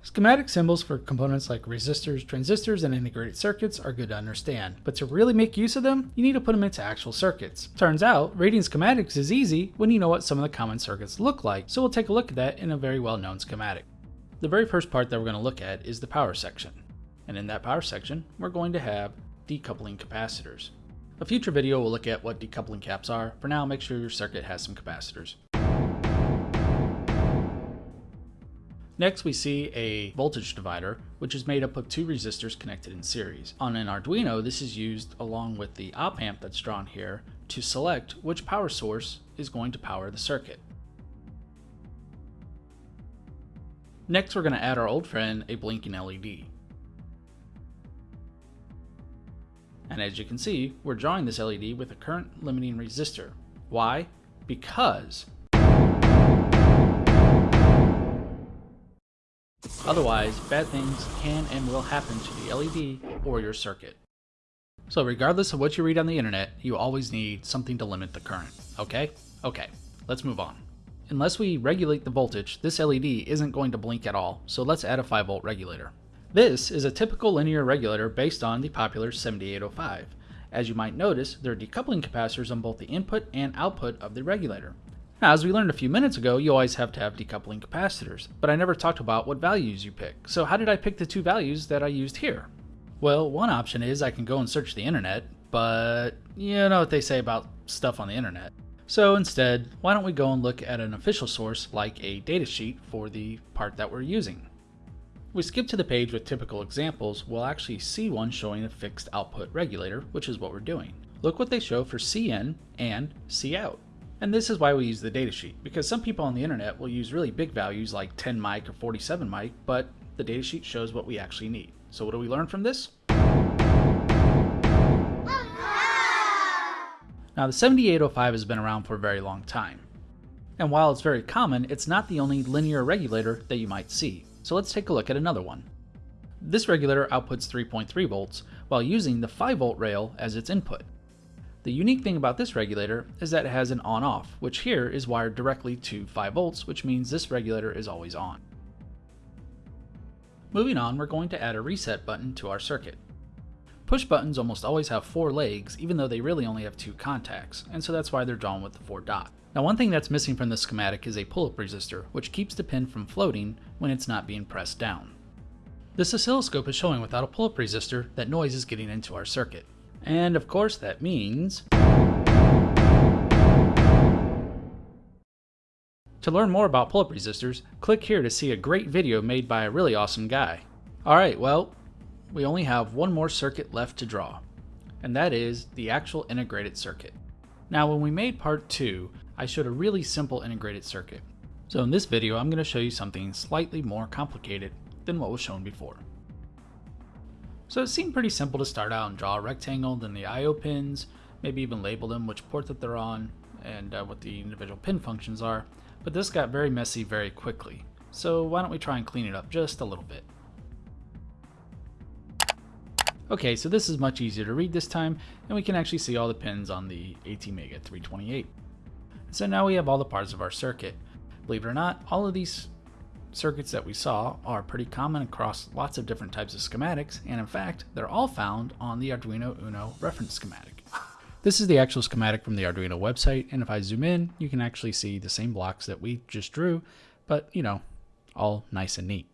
Schematic symbols for components like resistors, transistors, and integrated circuits are good to understand, but to really make use of them, you need to put them into actual circuits. Turns out, reading schematics is easy when you know what some of the common circuits look like, so we'll take a look at that in a very well-known schematic. The very first part that we're going to look at is the power section. And in that power section, we're going to have decoupling capacitors. A future video will look at what decoupling caps are. For now, make sure your circuit has some capacitors. Next, we see a voltage divider, which is made up of two resistors connected in series. On an Arduino, this is used along with the op amp that's drawn here to select which power source is going to power the circuit. Next, we're going to add our old friend, a blinking LED. And as you can see, we're drawing this LED with a current limiting resistor. Why? Because Otherwise, bad things can and will happen to the LED or your circuit. So regardless of what you read on the internet, you always need something to limit the current, okay? Okay, let's move on. Unless we regulate the voltage, this LED isn't going to blink at all, so let's add a 5 volt regulator. This is a typical linear regulator based on the popular 7805. As you might notice, there are decoupling capacitors on both the input and output of the regulator. Now, as we learned a few minutes ago, you always have to have decoupling capacitors, but I never talked about what values you pick. So how did I pick the two values that I used here? Well, one option is I can go and search the internet, but you know what they say about stuff on the internet. So instead, why don't we go and look at an official source like a datasheet for the part that we're using. If we skip to the page with typical examples, we'll actually see one showing a fixed output regulator, which is what we're doing. Look what they show for Cin and Cout. And this is why we use the datasheet, because some people on the internet will use really big values like 10 mic or 47 mic, but the datasheet shows what we actually need. So what do we learn from this? Now the 7805 has been around for a very long time. And while it's very common, it's not the only linear regulator that you might see. So let's take a look at another one. This regulator outputs 3.3 volts while using the 5 volt rail as its input. The unique thing about this regulator is that it has an on-off, which here is wired directly to 5 volts, which means this regulator is always on. Moving on, we're going to add a reset button to our circuit. Push buttons almost always have four legs, even though they really only have two contacts, and so that's why they're drawn with the four dot. Now one thing that's missing from this schematic is a pull-up resistor, which keeps the pin from floating when it's not being pressed down. This oscilloscope is showing without a pull-up resistor that noise is getting into our circuit. And of course that means... To learn more about pull-up resistors, click here to see a great video made by a really awesome guy. Alright, well, we only have one more circuit left to draw, and that is the actual integrated circuit. Now when we made part 2, I showed a really simple integrated circuit. So in this video, I'm going to show you something slightly more complicated than what was shown before. So it seemed pretty simple to start out and draw a rectangle, then the I.O. pins, maybe even label them which port that they're on, and uh, what the individual pin functions are, but this got very messy very quickly. So why don't we try and clean it up just a little bit. Okay, so this is much easier to read this time, and we can actually see all the pins on the ATmega 328. So now we have all the parts of our circuit. Believe it or not, all of these circuits that we saw are pretty common across lots of different types of schematics, and in fact, they're all found on the Arduino Uno reference schematic. This is the actual schematic from the Arduino website, and if I zoom in, you can actually see the same blocks that we just drew, but you know, all nice and neat.